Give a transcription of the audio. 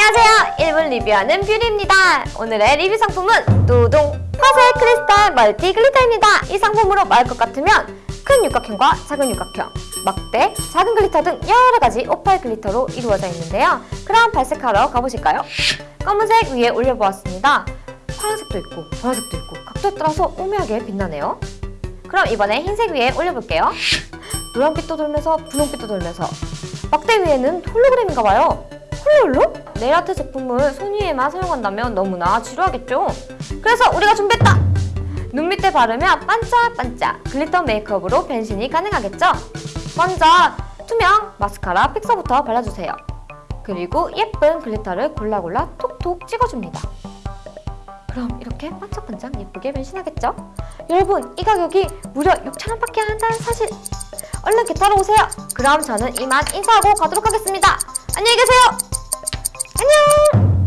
안녕하세요. 1분 리뷰하는 뷰리입니다. 오늘의 리뷰 상품은 노동 화색 크리스탈 multi glitter입니다. 이 상품으로 말할 것 같으면 큰 육각형과 작은 육각형, 막대, 작은 glitter 등 여러 가지 오팔 glitter로 이루어져 있는데요. 그럼 발색하러 가보실까요? 검은색 위에 올려보았습니다. 파란색도 있고 보라색도 있고 각도에 따라서 오묘하게 빛나네요. 그럼 이번에 흰색 위에 올려볼게요. 노란빛도 돌면서 분홍빛도 돌면서 막대 위에는 홀로그램인가 봐요. 홀로홀로? 네일 아트 제품을 손 위에만 사용한다면 너무나 지루하겠죠? 그래서 우리가 준비했다! 눈 밑에 바르면 반짝반짝 glitter 메이크업으로 변신이 가능하겠죠? 먼저 투명 마스카라 fixer부터 발라주세요. 그리고 예쁜 glitter를 골라골라 톡톡 찍어줍니다. 그럼 이렇게 반짝반짝 예쁘게 변신하겠죠? 여러분 이 가격이 무려 6,000원밖에 안 한다는 사실 얼른 겟하러 오세요. 그럼 저는 이만 인사하고 가도록 하겠습니다. 안녕히 계세요.